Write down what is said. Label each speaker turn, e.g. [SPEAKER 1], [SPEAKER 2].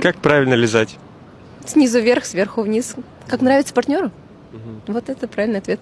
[SPEAKER 1] Как правильно лизать?
[SPEAKER 2] Снизу вверх, сверху вниз. Как нравится партнеру? Вот это правильный ответ.